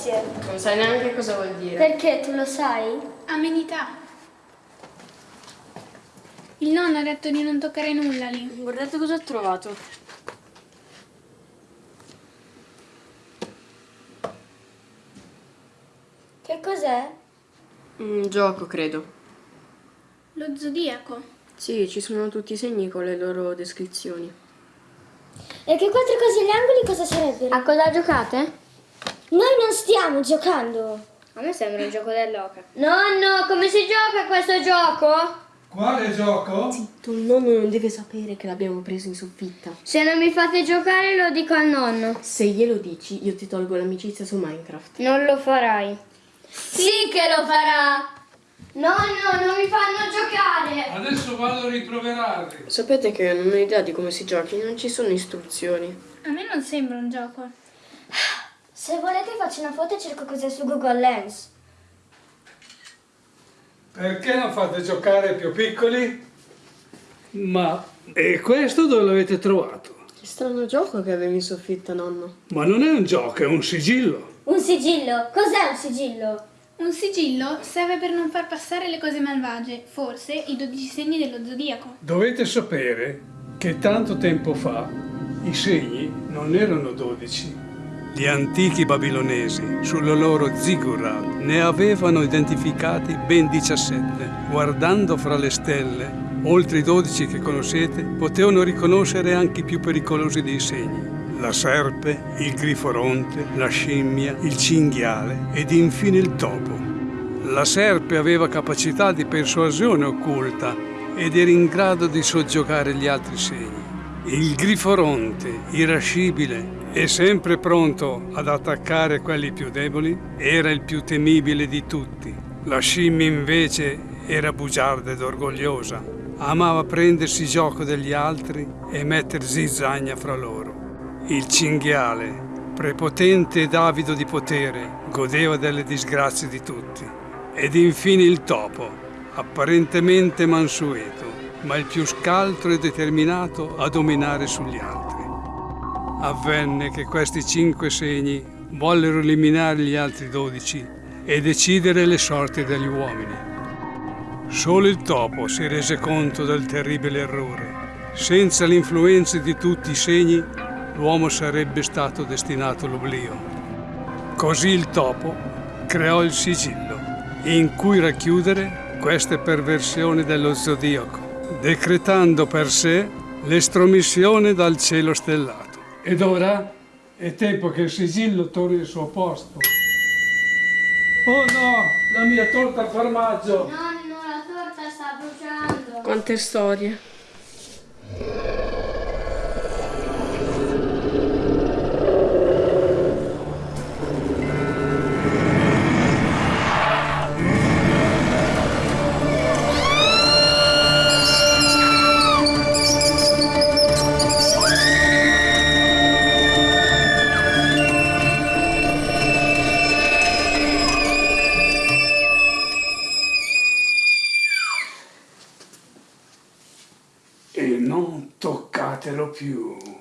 facezie. Non sai neanche cosa vuol dire. Perché tu lo sai? Amenità. Il nonno ha detto di non toccare nulla lì. Guardate cosa ho trovato. Che cos'è? Un gioco, credo. Lo zodiaco. Sì, ci sono tutti i segni con le loro descrizioni. E che quattro cose agli angoli cosa sarebbero? A cosa giocate? Noi non stiamo giocando. A me sembra un gioco dell'oca. Nonno, come si gioca a questo gioco? Quale gioco? Tu nonno non deve sapere che l'abbiamo preso in soffitta. Se non mi fate giocare lo dico al nonno. Se glielo dici, io ti tolgo l'amicizia su Minecraft. Non lo farai. Sì che lo farà. Nonno, non mi fanno giocare. Adesso vado a rimproverarli. Sapete che non ho idea di come si giochi, non ci sono istruzioni. A me non sembra un gioco. Se volete faccio una foto e cerco cos'è su Google Lens. Perché non fate giocare più piccoli? Ma e questo dove l'avete trovato? Che strano gioco che avevi in soffitta, nonno. Ma non è un gioco, è un sigillo. Un sigillo. Cos'è un sigillo? Un sigillo serve per non far passare le cose malvagie, forse i 12 segni dello zodiaco. Dovete sapere che tanto tempo fa i segni non erano 12. Gli antichi babilonesi, sulla loro ziggurat, ne avevano identificati ben 17. Guardando fra le stelle, oltre i 12 che conoscete, potevano riconoscere anche i più pericolosi dei segni. La serpe, il griforonte, la scimmia, il cinghiale ed infine il topo. La serpe aveva capacità di persuasione occulta ed era in grado di soggiogare gli altri segni. Il griforonte, irascibile e sempre pronto ad attaccare quelli più deboli, era il più temibile di tutti. La scimmia invece era bugiarda ed orgogliosa. Amava prendersi gioco degli altri e metter zizzagna fra loro. Il cinghiale, prepotente ed avido di potere, godeva delle disgrazie di tutti. Ed infine il topo, apparentemente mansueto, ma il più scaltro e determinato a dominare sugli altri. Avvenne che questi cinque segni vollero eliminare gli altri dodici e decidere le sorti degli uomini. Solo il topo si rese conto del terribile errore. Senza l'influenza di tutti i segni, l'uomo sarebbe stato destinato all'oblio. Così il topo creò il sigillo, in cui racchiudere queste perversioni dello zodiaco, decretando per sé l'estromissione dal cielo stellato. Ed ora è tempo che il sigillo torni al suo posto. Oh no, la mia torta al formaggio! Nonno, la torta sta bruciando. Quante storie. Toccatelo più.